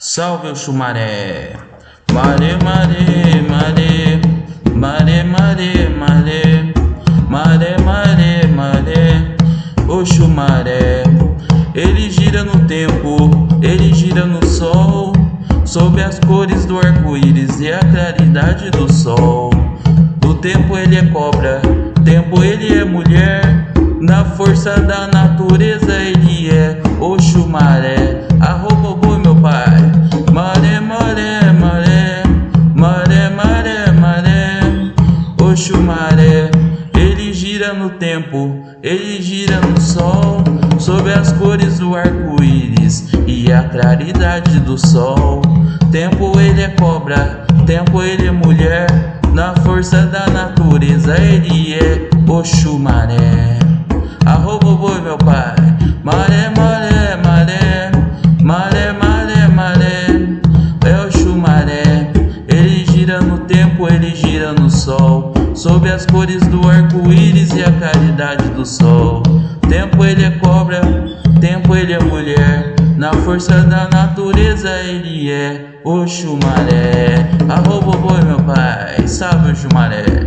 Salve o chumaré. Maré, maré, maré. Maré, maré, maré. Maré, maré, maré. O chumaré. Ele gira no tempo, ele gira no sol. Sob as cores do arco-íris e a claridade do sol. Do tempo ele é cobra, tempo ele é mulher. Na força da natureza ele é o chumaré. Ele gira no tempo, ele gira no sol. Sob as cores do arco-íris e a claridade do sol. Tempo ele é cobra, tempo ele é mulher. Na força da natureza ele é o chumaré. Arroba o boi meu pai. Maré, maré, maré. Maré, maré, maré. É o chumaré. Ele gira no tempo, ele gira no sol. Sob as cores do arco-íris e a claridade do sol. Tempo ele é cobra, tempo ele é mulher. Na força da natureza ele é o chumaré. Arroba boi meu pai, salve o chumaré.